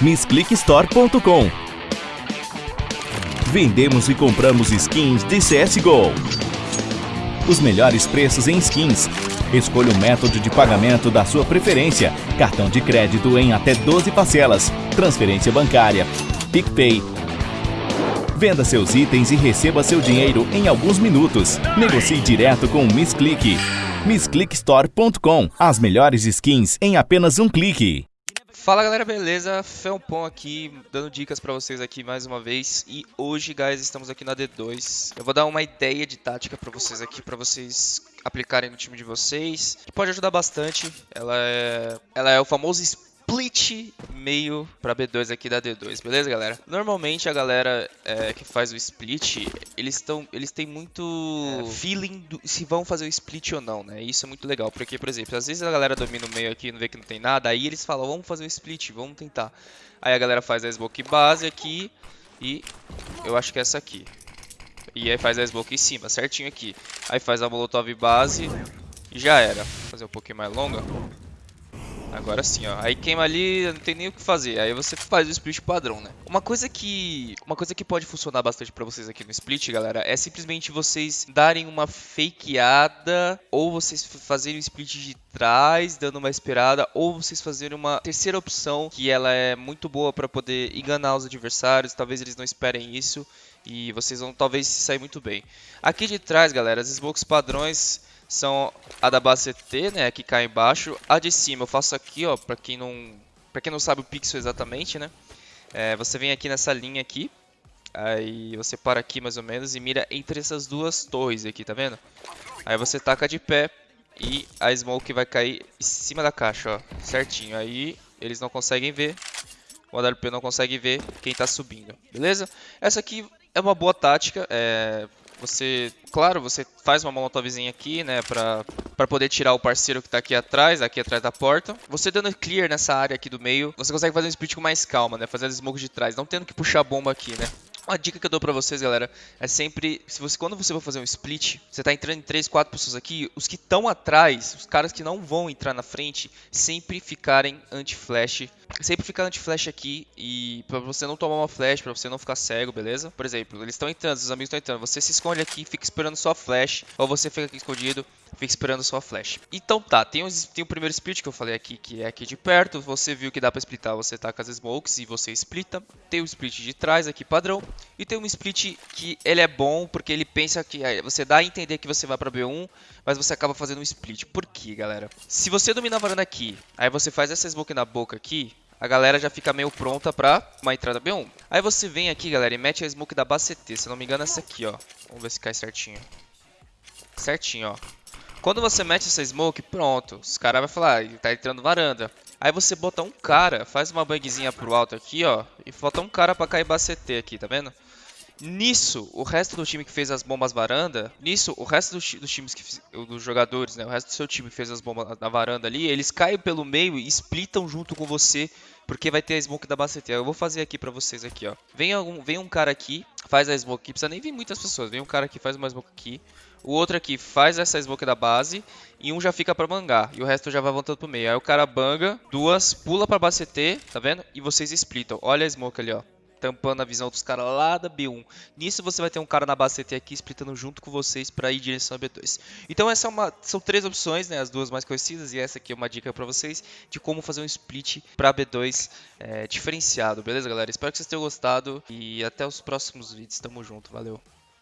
MissClickStore.com Vendemos e compramos skins de CSGO. Os melhores preços em skins. Escolha o método de pagamento da sua preferência. Cartão de crédito em até 12 parcelas. Transferência bancária. PicPay. Venda seus itens e receba seu dinheiro em alguns minutos. Negocie direto com o Miss Click. MissClickStore.com As melhores skins em apenas um clique. Fala galera, beleza? Felpon aqui, dando dicas pra vocês aqui mais uma vez. E hoje, guys, estamos aqui na D2 Eu vou dar uma ideia de tática pra vocês aqui, pra vocês aplicarem no time de vocês Que pode ajudar bastante. Ela é, ela é o famoso split meio para B2 aqui da D2, beleza, galera? Normalmente a galera é, que faz o split, eles estão, eles têm muito é, feeling do, se vão fazer o split ou não, né? Isso é muito legal, porque, por exemplo, às vezes a galera domina o meio aqui e não vê que não tem nada, aí eles falam, vamos fazer o split, vamos tentar. Aí a galera faz a smoke base aqui e eu acho que é essa aqui. E aí faz a smoke em cima, certinho aqui. Aí faz a molotov base e já era. Vou fazer um pouquinho mais longa. Agora sim, ó. Aí queima ali, não tem nem o que fazer. Aí você faz o split padrão, né? Uma coisa que uma coisa que pode funcionar bastante pra vocês aqui no split, galera, é simplesmente vocês darem uma fakeada ou vocês fazerem o split de trás, dando uma esperada, ou vocês fazerem uma terceira opção que ela é muito boa pra poder enganar os adversários. Talvez eles não esperem isso e vocês vão talvez sair muito bem. Aqui de trás, galera, as smokes padrões são a da base CT, né, que cai embaixo. A de cima eu faço aqui, ó, para quem não, para quem não sabe o pixel exatamente, né? É, você vem aqui nessa linha aqui, aí você para aqui mais ou menos e mira entre essas duas torres aqui, tá vendo? Aí você taca de pé e a smoke vai cair em cima da caixa, ó, certinho. Aí eles não conseguem ver, o AWP não consegue ver quem tá subindo, beleza? Essa aqui é uma boa tática, é, você, claro, você faz uma molotovzinha aqui, né, pra, pra poder tirar o parceiro que tá aqui atrás, aqui atrás da porta. Você dando clear nessa área aqui do meio, você consegue fazer um split com mais calma, né, fazer as smokes de trás, não tendo que puxar a bomba aqui, né. Uma dica que eu dou pra vocês, galera, é sempre, se você, quando você for fazer um split, você tá entrando em 3, 4 pessoas aqui, os que estão atrás, os caras que não vão entrar na frente, sempre ficarem anti-flash. Sempre ficar anti-flash aqui e pra você não tomar uma flash, pra você não ficar cego, beleza? Por exemplo, eles estão entrando, os amigos estão entrando, você se esconde aqui, fica esperando só flash, ou você fica aqui escondido, fica esperando só flash. Então tá, tem, os, tem o primeiro split que eu falei aqui, que é aqui de perto, você viu que dá pra splitar, você taca as smokes e você splita. Tem o split de trás aqui padrão, e tem um split que ele é bom porque ele pensa que você dá a entender que você vai para B1, mas você acaba fazendo um split. Por quê, galera? Se você domina a varanda aqui, aí você faz essa smoke na boca aqui, a galera já fica meio pronta pra uma entrada B1. Aí você vem aqui, galera, e mete a smoke da base CT. Se não me engano, essa aqui, ó. Vamos ver se cai certinho. Certinho, ó. Quando você mete essa smoke, pronto. Os caras vão falar, ah, tá entrando varanda. Aí você bota um cara, faz uma bangzinha pro alto aqui, ó. E bota um cara pra cair CT aqui, tá vendo? Nisso, o resto do time que fez as bombas varanda, nisso, o resto dos, dos times que dos jogadores, né, o resto do seu time que fez as bombas na varanda ali, eles caem pelo meio e splitam junto com você, porque vai ter a smoke da base Eu vou fazer aqui pra vocês aqui, ó. Vem, algum, vem um cara aqui, faz a smoke aqui, precisa nem vir muitas pessoas, vem um cara aqui, faz uma smoke aqui, o outro aqui faz essa smoke da base e um já fica pra bangar. E o resto já vai voltando pro meio. Aí o cara banga, duas, pula pra base CT, tá vendo? E vocês splitam. Olha a smoke ali, ó tampando a visão dos caras lá da B1. Nisso você vai ter um cara na base CT aqui splitando junto com vocês para ir em direção a B2. Então essa é uma, são três opções, né, as duas mais conhecidas e essa aqui é uma dica para vocês de como fazer um split para B2 é, diferenciado, beleza galera? Espero que vocês tenham gostado e até os próximos vídeos, tamo junto, valeu!